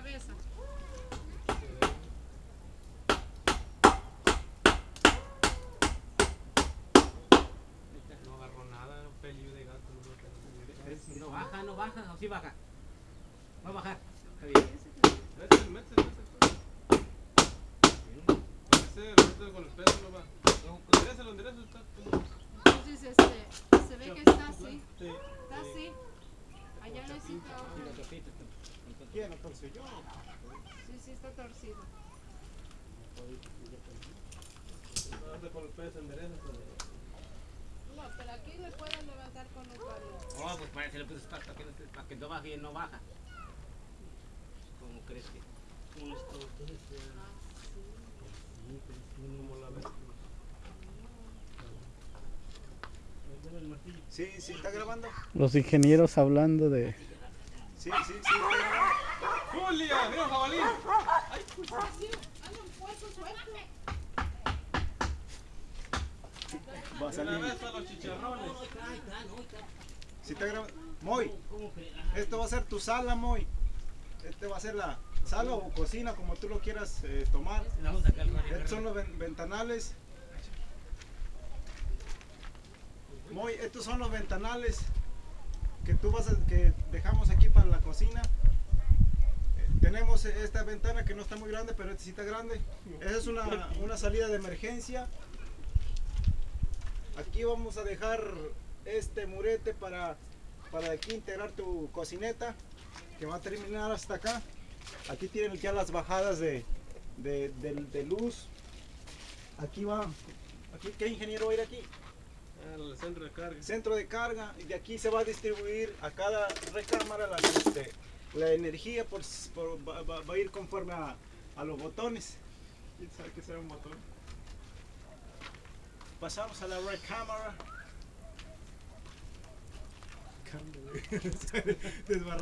No agarró nada, un de gato. No, baja, no baja, no, sí baja. Va a bajar. Está bien. Con no va. Entonces, este, se ve que está así. Está así. Allá. ¿Quién? Yo. Sí, sí, está torcido. Con enderezalo. No, pero aquí le pueden levantar con un palo. Oh, pues para eso le puse para que, para que no baje y no baja. ¿Cómo crees que? Esto, entonces, eh, como la ves. Dame el martillo. Sí, sí, está grabando. Los ingenieros hablando de... Sí, sí, sí, está grabando. Va a salir. los chicharrones. Moy, esto va a ser tu sala, Moy. Este va a ser la sala o cocina, como tú lo quieras eh, tomar. Estos son los ven- ventanales. Moy, estos son los ventanales que tú vas a, que dejamos aquí para la cocina. Eh, Tenemos esta ventana que no está muy grande, pero esta sí está grande. Esa es una, una salida de emergencia. Aquí vamos a dejar este murete para, para aquí integrar tu cocineta, que va a terminar hasta acá. Aquí tienen ya las bajadas de, de, de- de luz. Aquí va. Aquí, ¿Qué ingeniero va a ir aquí? Al centro de carga. Centro de carga. Y de aquí se va a distribuir a cada recámara la, este, la energía. Por, por- va, a ir conforme a, a los botones. ¿Quién sabe qué será un motor? Pasamos a la recámara. Desbarran-